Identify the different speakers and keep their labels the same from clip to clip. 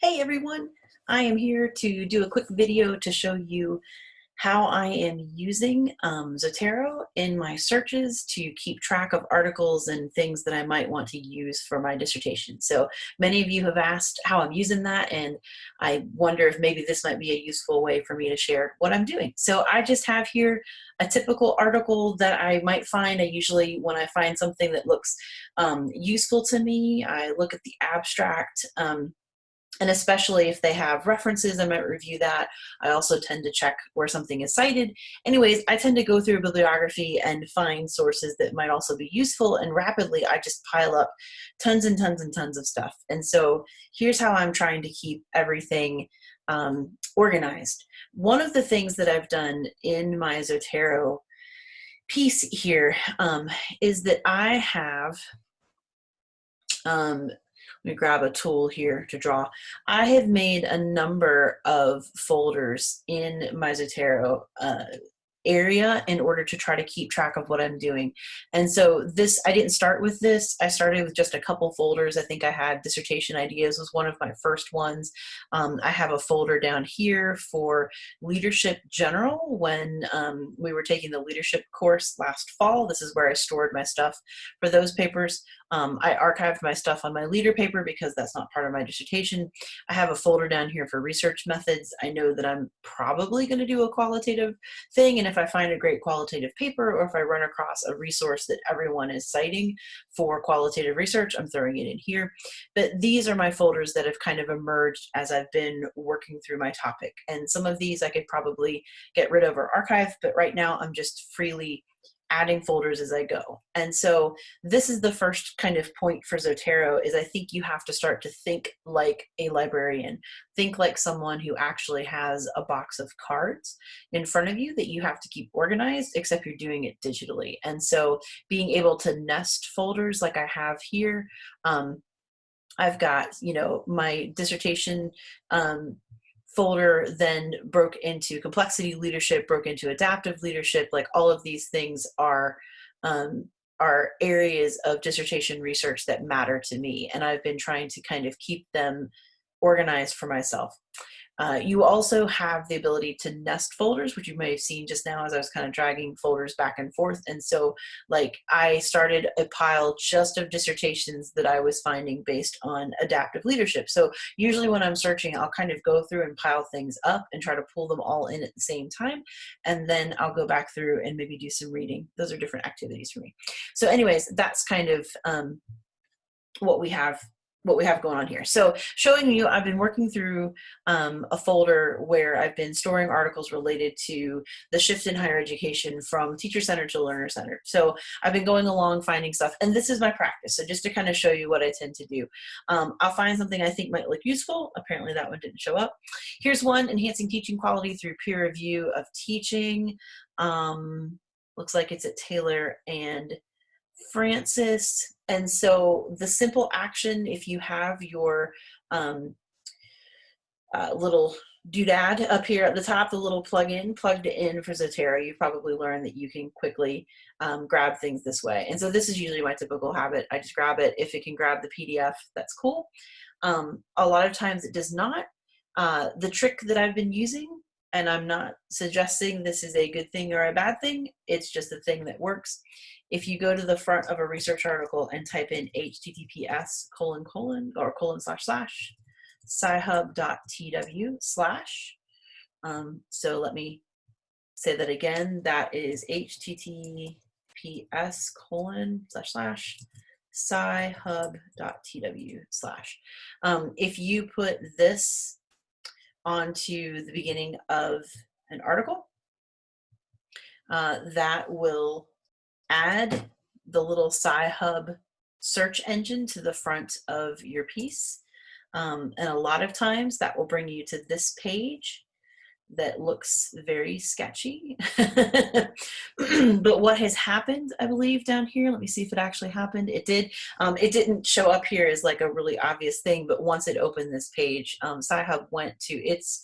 Speaker 1: Hey everyone, I am here to do a quick video to show you how I am using um, Zotero in my searches to keep track of articles and things that I might want to use for my dissertation. So many of you have asked how I'm using that and I wonder if maybe this might be a useful way for me to share what I'm doing. So I just have here a typical article that I might find. I usually, when I find something that looks um, useful to me, I look at the abstract um, and especially if they have references, I might review that. I also tend to check where something is cited. Anyways, I tend to go through a bibliography and find sources that might also be useful and rapidly I just pile up tons and tons and tons of stuff. And so here's how I'm trying to keep everything um, organized. One of the things that I've done in my Zotero piece here um, is that I have um, let me grab a tool here to draw. I have made a number of folders in my Zotero uh, area in order to try to keep track of what I'm doing. And so this, I didn't start with this. I started with just a couple folders. I think I had dissertation ideas was one of my first ones. Um, I have a folder down here for leadership general when um, we were taking the leadership course last fall. This is where I stored my stuff for those papers. Um, I archived my stuff on my leader paper because that's not part of my dissertation. I have a folder down here for research methods. I know that I'm probably going to do a qualitative thing, and if I find a great qualitative paper or if I run across a resource that everyone is citing for qualitative research, I'm throwing it in here. But these are my folders that have kind of emerged as I've been working through my topic. And some of these I could probably get rid of or archive, but right now I'm just freely adding folders as I go. And so this is the first kind of point for Zotero is I think you have to start to think like a librarian. Think like someone who actually has a box of cards in front of you that you have to keep organized, except you're doing it digitally. And so being able to nest folders like I have here, um, I've got, you know, my dissertation um, folder then broke into complexity leadership, broke into adaptive leadership, like all of these things are um, are areas of dissertation research that matter to me. And I've been trying to kind of keep them organized for myself. Uh, you also have the ability to nest folders, which you may have seen just now as I was kind of dragging folders back and forth. And so like I started a pile just of dissertations that I was finding based on adaptive leadership. So usually when I'm searching, I'll kind of go through and pile things up and try to pull them all in at the same time. And then I'll go back through and maybe do some reading. Those are different activities for me. So anyways, that's kind of um, what we have what we have going on here. So showing you, I've been working through um, a folder where I've been storing articles related to the shift in higher education from teacher-centered to learner-centered. So I've been going along finding stuff, and this is my practice. So just to kind of show you what I tend to do. Um, I'll find something I think might look useful. Apparently that one didn't show up. Here's one, enhancing teaching quality through peer review of teaching. Um, looks like it's at Taylor and Francis. And so the simple action, if you have your um, uh, little doodad up here at the top, the little plug-in, plugged in for Zotero, you probably learned that you can quickly um, grab things this way. And so this is usually my typical habit. I just grab it. If it can grab the PDF, that's cool. Um, a lot of times it does not. Uh, the trick that I've been using and I'm not suggesting this is a good thing or a bad thing, it's just a thing that works. If you go to the front of a research article and type in https colon colon or colon slash slash sci-hub.tw slash, um, so let me say that again, that is https colon slash slash sci-hub.tw slash. Um, if you put this onto the beginning of an article. Uh, that will add the little Sci-Hub search engine to the front of your piece. Um, and a lot of times that will bring you to this page that looks very sketchy. but what has happened, I believe, down here, let me see if it actually happened. It did. Um, it didn't show up here as like a really obvious thing, but once it opened this page, um, Sci-Hub went to its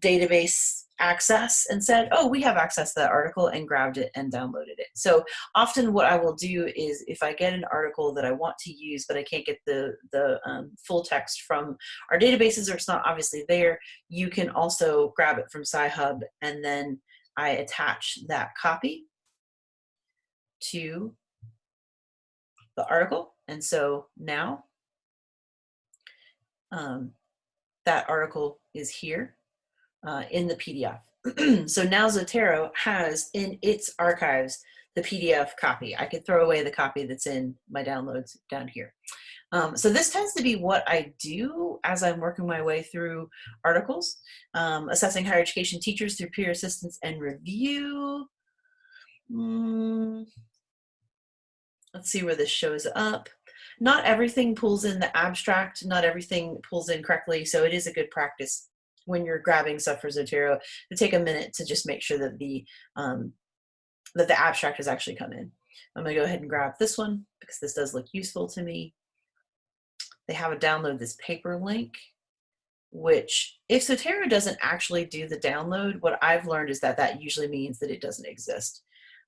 Speaker 1: database access and said, oh, we have access to that article and grabbed it and downloaded it. So often what I will do is if I get an article that I want to use, but I can't get the, the um, full text from our databases or it's not obviously there, you can also grab it from Sci-Hub and then I attach that copy to the article. And so now um, that article is here uh, in the PDF. so now Zotero has in its archives the PDF copy. I could throw away the copy that's in my downloads down here. Um, so this tends to be what I do as I'm working my way through articles, um, assessing higher education teachers through peer assistance and review. Mm, let's see where this shows up. Not everything pulls in the abstract, not everything pulls in correctly, so it is a good practice when you're grabbing stuff for Zotero to take a minute to just make sure that the um, that the abstract has actually come in. I'm gonna go ahead and grab this one because this does look useful to me. They have a download this paper link, which if Zotero doesn't actually do the download, what I've learned is that that usually means that it doesn't exist.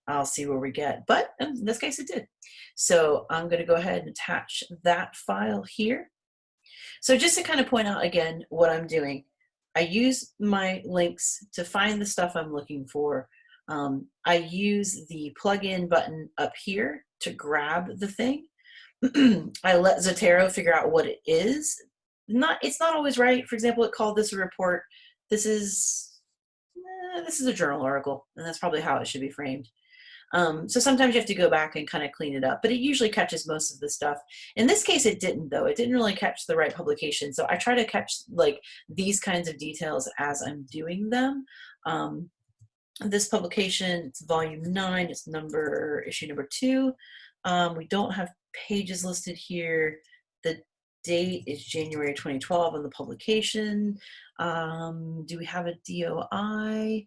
Speaker 1: I'll see where we get, but in this case it did. So I'm gonna go ahead and attach that file here. So just to kind of point out again what I'm doing, I use my links to find the stuff I'm looking for. Um, I use the plugin button up here to grab the thing. I let Zotero figure out what it is. Not, it's not always right. For example, it called this a report. This is, eh, this is a journal article, and that's probably how it should be framed. Um, so sometimes you have to go back and kind of clean it up, but it usually catches most of the stuff. In this case, it didn't though. It didn't really catch the right publication. So I try to catch like these kinds of details as I'm doing them. Um, this publication, it's volume nine, it's number, issue number two. Um, we don't have pages listed here. The date is January 2012 on the publication. Um, do we have a DOI?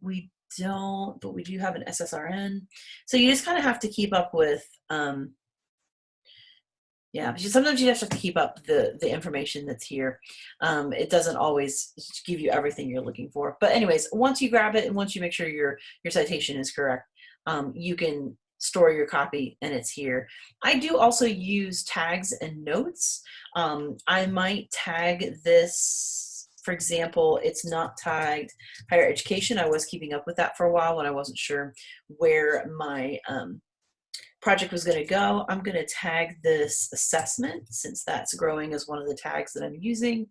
Speaker 1: We don't, but we do have an SSRN. So you just kind of have to keep up with, um, yeah, sometimes you just have to keep up the, the information that's here. Um, it doesn't always give you everything you're looking for. But anyways, once you grab it and once you make sure your, your citation is correct, um, you can store your copy and it's here. I do also use tags and notes. Um, I might tag this for example, it's not tagged higher education. I was keeping up with that for a while when I wasn't sure where my um, project was going to go. I'm going to tag this assessment since that's growing as one of the tags that I'm using.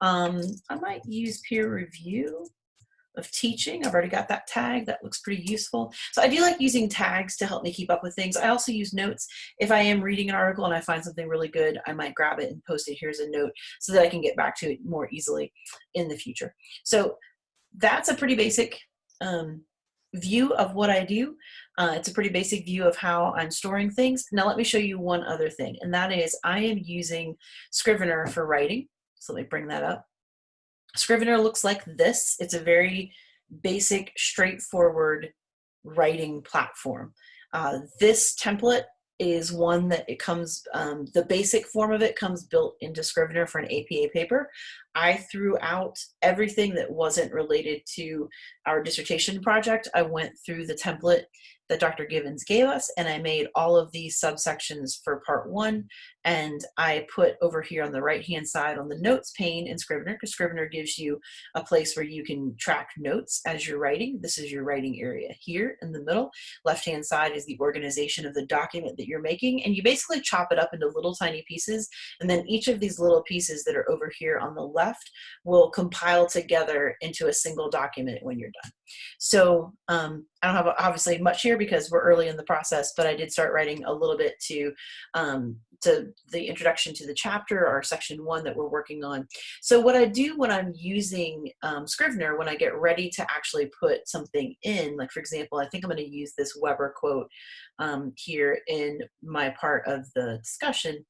Speaker 1: Um, I might use peer review of teaching. I've already got that tag. That looks pretty useful. So I do like using tags to help me keep up with things. I also use notes. If I am reading an article and I find something really good, I might grab it and post it. Here's a note so that I can get back to it more easily in the future. So that's a pretty basic um, view of what I do. Uh, it's a pretty basic view of how I'm storing things. Now let me show you one other thing, and that is I am using Scrivener for writing. So let me bring that up. Scrivener looks like this. It's a very basic, straightforward writing platform. Uh, this template is one that it comes, um, the basic form of it comes built into Scrivener for an APA paper. I threw out everything that wasn't related to our dissertation project. I went through the template that Dr. Givens gave us and I made all of these subsections for part one and I put over here on the right hand side on the notes pane in Scrivener because Scrivener gives you a place where you can track notes as you're writing. This is your writing area here in the middle. Left hand side is the organization of the document that you're making and you basically chop it up into little tiny pieces and then each of these little pieces that are over here on the left will compile together into a single document when you're done. So um, I don't have obviously much here because we're early in the process, but I did start writing a little bit to um, to the introduction to the chapter or section one that we're working on. So what I do when I'm using um, Scrivener, when I get ready to actually put something in, like for example, I think I'm going to use this Weber quote um, here in my part of the discussion.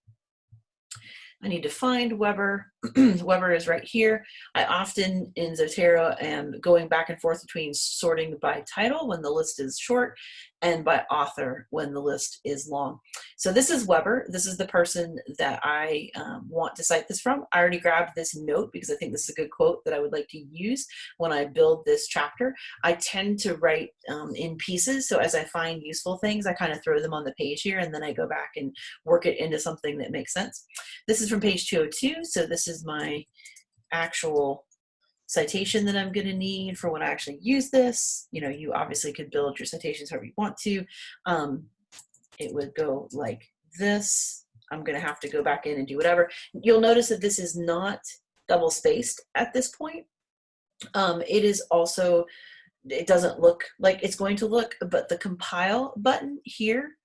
Speaker 1: I need to find Weber. Weber is right here. I often in Zotero am going back and forth between sorting by title when the list is short and by author when the list is long. So this is Weber. This is the person that I um, want to cite this from. I already grabbed this note because I think this is a good quote that I would like to use when I build this chapter. I tend to write um, in pieces. So as I find useful things, I kind of throw them on the page here and then I go back and work it into something that makes sense. This is from page 202. So this is my actual citation that I'm going to need for when I actually use this. You know, you obviously could build your citations however you want to. Um, it would go like this. I'm going to have to go back in and do whatever. You'll notice that this is not double spaced at this point. Um, it is also, it doesn't look like it's going to look, but the compile button here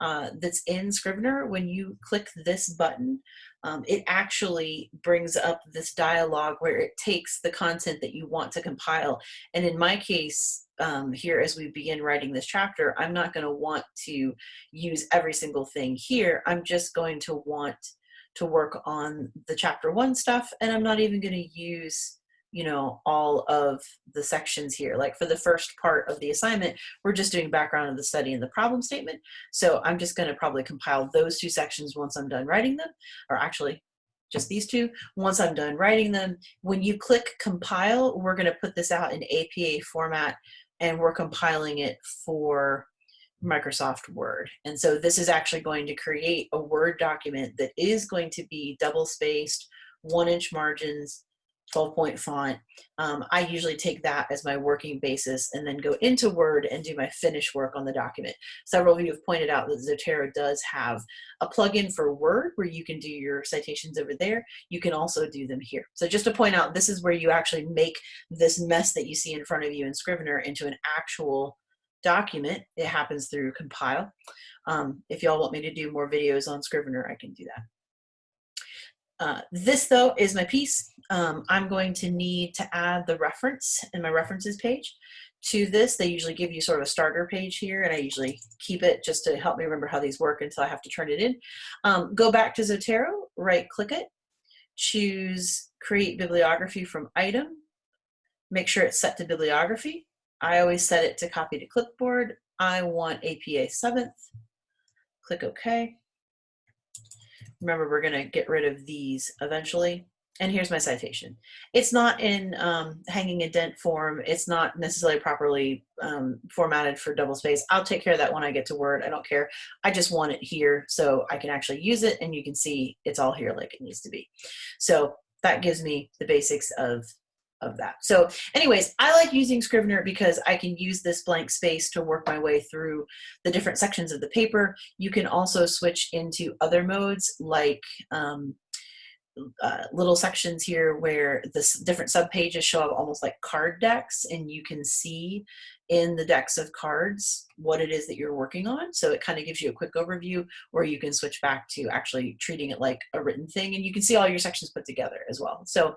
Speaker 1: uh, that's in Scrivener, when you click this button, um, it actually brings up this dialogue where it takes the content that you want to compile. And in my case, um, here as we begin writing this chapter, I'm not going to want to use every single thing here. I'm just going to want to work on the chapter one stuff, and I'm not even going to use you know, all of the sections here. Like for the first part of the assignment, we're just doing background of the study and the problem statement. So I'm just gonna probably compile those two sections once I'm done writing them, or actually just these two. Once I'm done writing them, when you click compile, we're gonna put this out in APA format and we're compiling it for Microsoft Word. And so this is actually going to create a Word document that is going to be double spaced, one inch margins, 12 point font. Um, I usually take that as my working basis and then go into Word and do my finish work on the document. Several of you have pointed out that Zotero does have a plugin for Word where you can do your citations over there. You can also do them here. So just to point out, this is where you actually make this mess that you see in front of you in Scrivener into an actual document. It happens through compile. Um, if y'all want me to do more videos on Scrivener, I can do that. Uh, this though is my piece. Um, I'm going to need to add the reference in my references page to this. They usually give you sort of a starter page here and I usually keep it just to help me remember how these work until I have to turn it in. Um, go back to Zotero, right click it, choose create bibliography from item, make sure it's set to bibliography. I always set it to copy to clipboard. I want APA 7th, click OK. Remember, we're going to get rid of these eventually. And here's my citation. It's not in um, hanging indent form. It's not necessarily properly um, formatted for double space. I'll take care of that when I get to Word. I don't care. I just want it here so I can actually use it and you can see it's all here like it needs to be. So that gives me the basics of of that. So anyways, I like using Scrivener because I can use this blank space to work my way through the different sections of the paper. You can also switch into other modes like um, uh, little sections here where the different subpages show up almost like card decks and you can see in the decks of cards what it is that you're working on. So it kind of gives you a quick overview or you can switch back to actually treating it like a written thing and you can see all your sections put together as well. So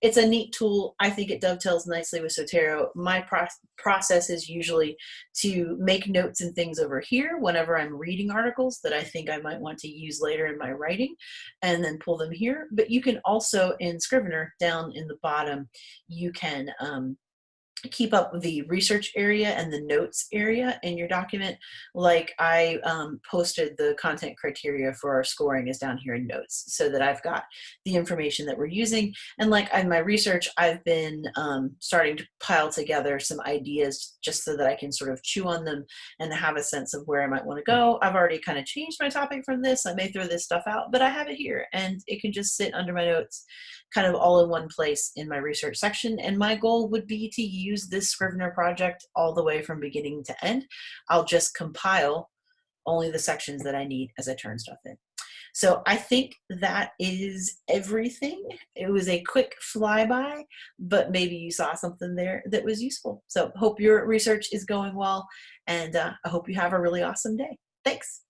Speaker 1: it's a neat tool. I think it dovetails nicely with Zotero. My pro process is usually to make notes and things over here whenever I'm reading articles that I think I might want to use later in my writing and then pull them here. But you can also in Scrivener down in the bottom, you can um, keep up the research area and the notes area in your document. Like I um, posted the content criteria for our scoring is down here in notes so that I've got the information that we're using. And like in my research, I've been um, starting to pile together some ideas just so that I can sort of chew on them and have a sense of where I might want to go. I've already kind of changed my topic from this. I may throw this stuff out, but I have it here and it can just sit under my notes kind of all in one place in my research section. And my goal would be to use this Scrivener project all the way from beginning to end. I'll just compile only the sections that I need as I turn stuff in. So I think that is everything. It was a quick flyby, but maybe you saw something there that was useful. So hope your research is going well, and uh, I hope you have a really awesome day. Thanks.